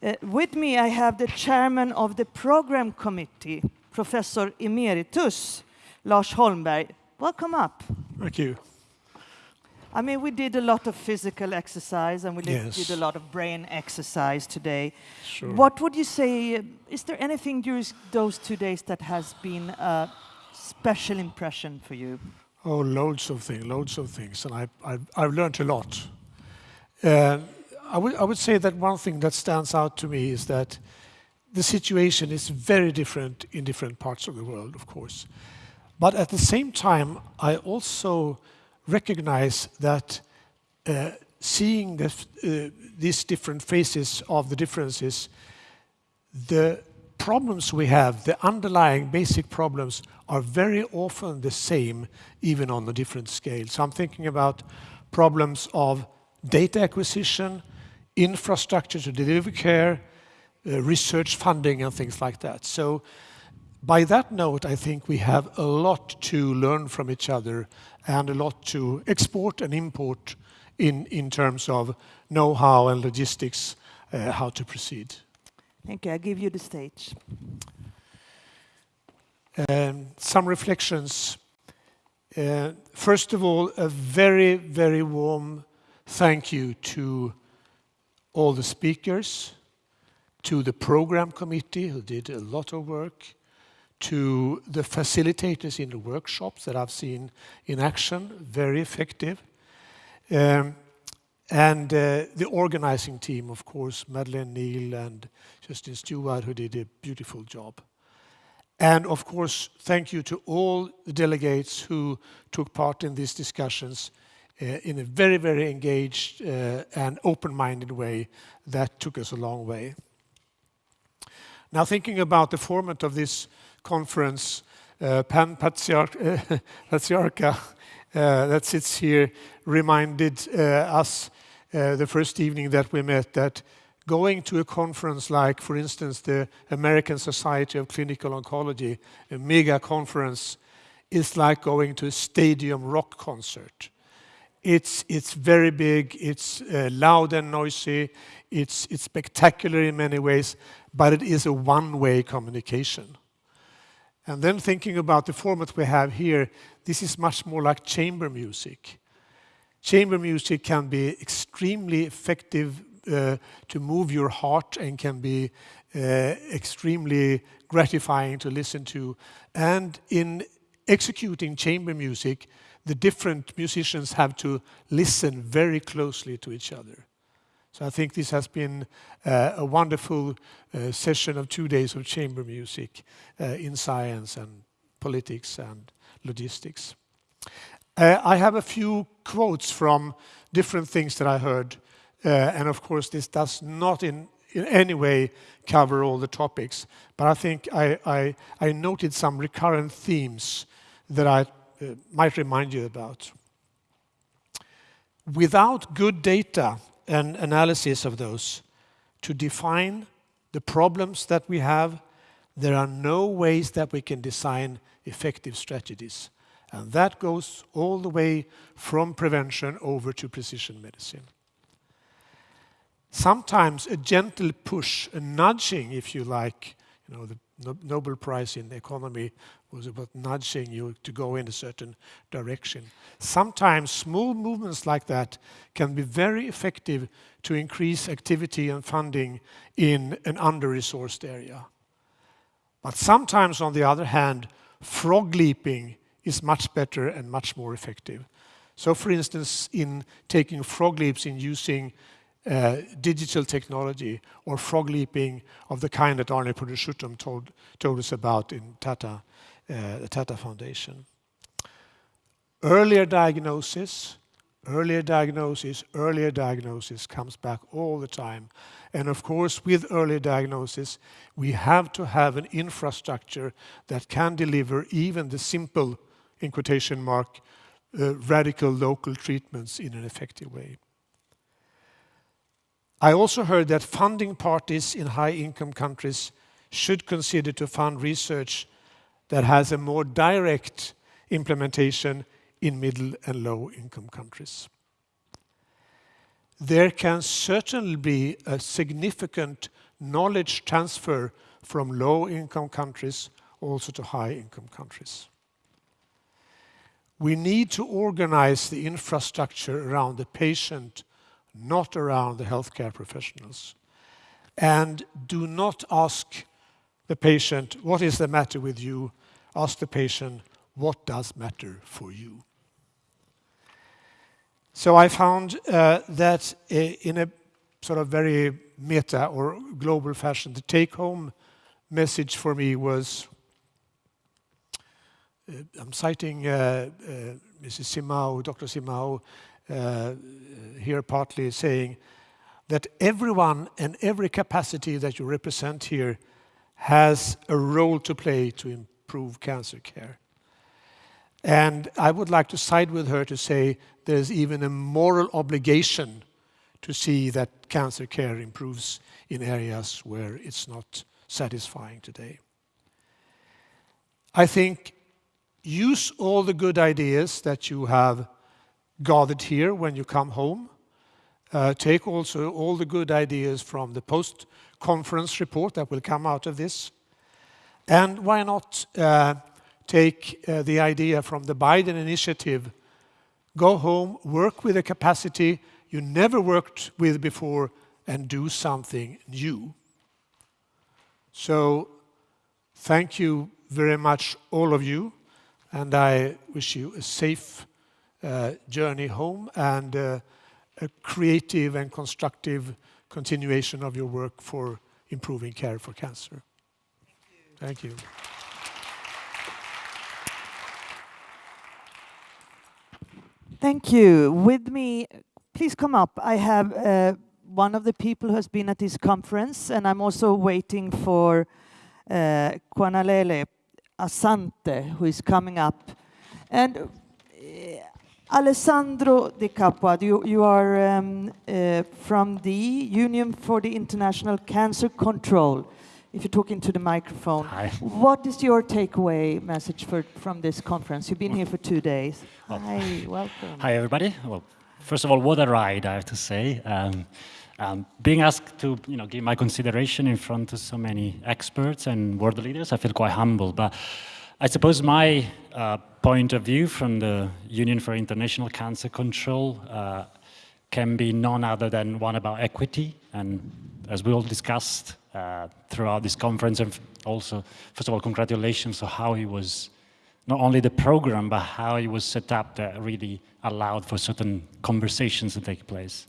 Uh, with me, I have the chairman of the program committee, Professor Emeritus Lars Holmberg. Welcome up. Thank you. I mean, we did a lot of physical exercise and we yes. did a lot of brain exercise today. Sure. What would you say, uh, is there anything during those two days that has been a special impression for you? Oh, loads of things, loads of things, and I, I, I've learned a lot. Uh, I, would, I would say that one thing that stands out to me is that the situation is very different in different parts of the world, of course. But at the same time, I also recognize that uh, seeing uh, these different phases of the differences, the problems we have, the underlying basic problems, are very often the same, even on a different scale. So I'm thinking about problems of data acquisition, infrastructure to deliver care, uh, research funding and things like that. So by that note, I think we have a lot to learn from each other and a lot to export and import in, in terms of know-how and logistics, uh, how to proceed. Thank you. I give you the stage. Um, some reflections. Uh, first of all, a very, very warm thank you to all the speakers, to the program committee who did a lot of work, to the facilitators in the workshops that I've seen in action, very effective. Um, and uh, the organizing team, of course, Madeleine Neal and Justin Stewart, who did a beautiful job. And of course, thank you to all the delegates who took part in these discussions in a very, very engaged uh, and open-minded way that took us a long way. Now thinking about the format of this conference, uh, Pan Patriarca uh, that sits here reminded uh, us uh, the first evening that we met that going to a conference like, for instance, the American Society of Clinical Oncology, a mega conference, is like going to a stadium rock concert. It's, it's very big, it's uh, loud and noisy, it's, it's spectacular in many ways, but it is a one-way communication. And then thinking about the format we have here, this is much more like chamber music. Chamber music can be extremely effective uh, to move your heart and can be uh, extremely gratifying to listen to. And in executing chamber music, the different musicians have to listen very closely to each other. So I think this has been uh, a wonderful uh, session of two days of chamber music uh, in science and politics and logistics. Uh, I have a few quotes from different things that I heard. Uh, and of course, this does not in, in any way cover all the topics. But I think I, I, I noted some recurrent themes that I Uh, might remind you about. Without good data and analysis of those to define the problems that we have. There are no ways that we can design effective strategies. And that goes all the way from prevention over to precision medicine. Sometimes a gentle push, a nudging, if you like, you know, the Nobel Prize in the economy was about nudging you to go in a certain direction. Sometimes small movements like that can be very effective to increase activity and funding in an under-resourced area. But sometimes, on the other hand, frog leaping is much better and much more effective. So for instance, in taking frog leaps in using uh, digital technology or frog leaping of the kind that Arne Purushotham told, told us about in Tata, the Tata Foundation. Earlier diagnosis, earlier diagnosis, earlier diagnosis comes back all the time. And of course, with early diagnosis, we have to have an infrastructure that can deliver even the simple, in quotation mark, uh, radical local treatments in an effective way. I also heard that funding parties in high-income countries should consider to fund research that has a more direct implementation in middle and low-income countries. There can certainly be a significant knowledge transfer from low-income countries also to high-income countries. We need to organize the infrastructure around the patient, not around the healthcare professionals. And do not ask the patient, what is the matter with you? Ask the patient, what does matter for you? So I found uh, that uh, in a sort of very meta or global fashion, the take home message for me was uh, I'm citing uh, uh, Mrs. Simao, Dr. Simao, uh, here partly saying that everyone and every capacity that you represent here has a role to play to improve cancer care. And I would like to side with her to say there's even a moral obligation to see that cancer care improves in areas where it's not satisfying today. I think use all the good ideas that you have gathered here when you come home. Uh, take also all the good ideas from the post-conference report that will come out of this. And why not uh, take uh, the idea from the Biden initiative, go home, work with a capacity you never worked with before and do something new. So thank you very much, all of you, and I wish you a safe uh, journey home and uh, a creative and constructive continuation of your work for improving care for cancer. Thank you. Thank you. Thank you. With me, please come up. I have uh, one of the people who has been at this conference, and I'm also waiting for uh, Kwanalele Asante, who is coming up. And uh, Alessandro De Capua, you, you are um, uh, from the Union for the International Cancer Control. If you're talking to the microphone, Hi. what is your takeaway message for, from this conference? You've been here for two days. Well, Hi, welcome. Hi, everybody. Well, first of all, what a ride, I have to say. Um, um, being asked to you know, give my consideration in front of so many experts and world leaders, I feel quite humble. But I suppose my uh, point of view from the Union for International Cancer Control uh, can be none other than one about equity. And as we all discussed uh, throughout this conference, and also, first of all, congratulations on how he was not only the program, but how it was set up that really allowed for certain conversations to take place.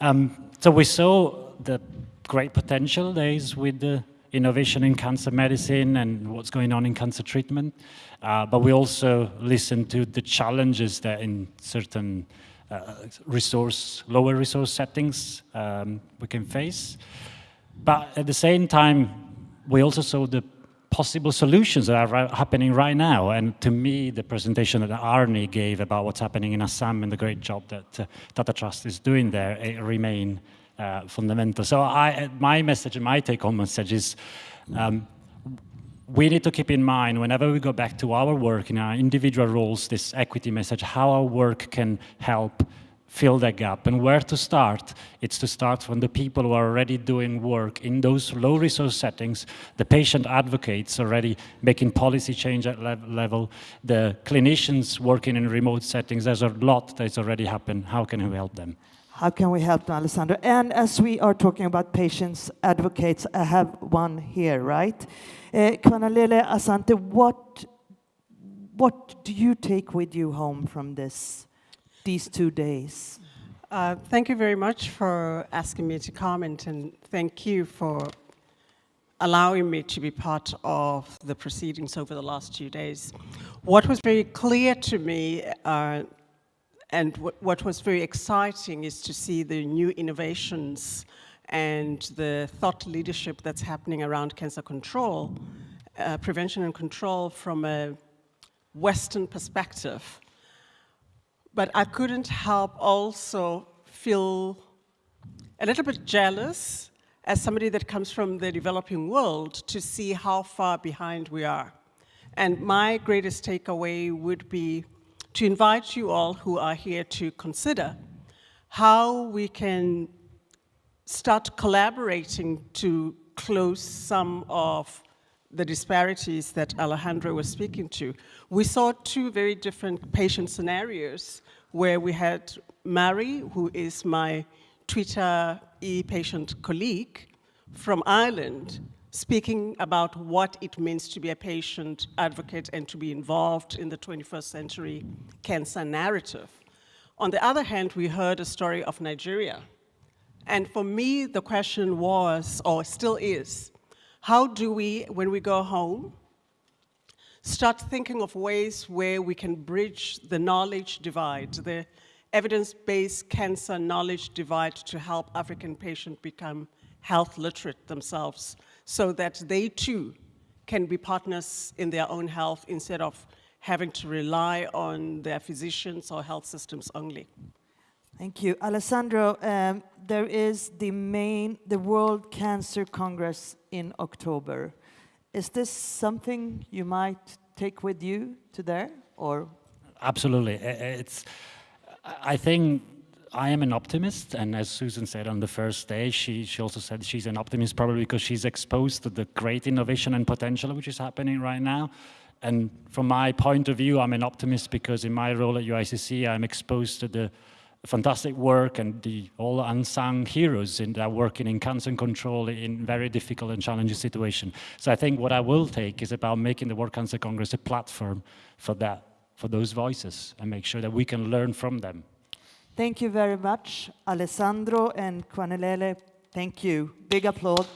Um, so we saw the great potential there is with the innovation in cancer medicine and what's going on in cancer treatment, uh, but we also listen to the challenges that in certain uh, resource, lower resource settings um, we can face. But at the same time, we also saw the possible solutions that are happening right now. And to me, the presentation that Arnie gave about what's happening in Assam and the great job that uh, Tata Trust is doing there it remain uh, fundamental. So I, my message and my take-home message is um, we need to keep in mind whenever we go back to our work in our individual roles, this equity message, how our work can help fill that gap. And where to start? It's to start from the people who are already doing work in those low resource settings, the patient advocates already making policy change at le level, the clinicians working in remote settings. There's a lot that's already happened. How can we help them? How can we help them, Alessandro? And as we are talking about patients, advocates, I have one here, right? Uh, Kwanalele Asante, what, what do you take with you home from this? these two days? Uh, thank you very much for asking me to comment and thank you for allowing me to be part of the proceedings over the last two days. What was very clear to me uh, and what was very exciting is to see the new innovations and the thought leadership that's happening around cancer control, uh, prevention and control from a Western perspective. But I couldn't help also feel a little bit jealous as somebody that comes from the developing world to see how far behind we are. And my greatest takeaway would be to invite you all who are here to consider how we can start collaborating to close some of the disparities that Alejandro was speaking to. We saw two very different patient scenarios where we had Mary, who is my Twitter e-patient colleague from Ireland, speaking about what it means to be a patient advocate and to be involved in the 21st century cancer narrative. On the other hand, we heard a story of Nigeria. And for me, the question was, or still is, how do we, when we go home, start thinking of ways where we can bridge the knowledge divide, the evidence-based cancer knowledge divide to help African patients become health literate themselves so that they too can be partners in their own health instead of having to rely on their physicians or health systems only. Thank you. Alessandro, um, there is the main, the World Cancer Congress in October. Is this something you might take with you to there, or? Absolutely. It's, I think I am an optimist, and as Susan said on the first day, she, she also said she's an optimist probably because she's exposed to the great innovation and potential which is happening right now. And from my point of view, I'm an optimist because in my role at UICC, I'm exposed to the fantastic work and the all unsung heroes in that are working in cancer control in very difficult and challenging situations. So I think what I will take is about making the World Cancer Congress a platform for that, for those voices, and make sure that we can learn from them. Thank you very much, Alessandro and Kwanelele. Thank you. Big applause.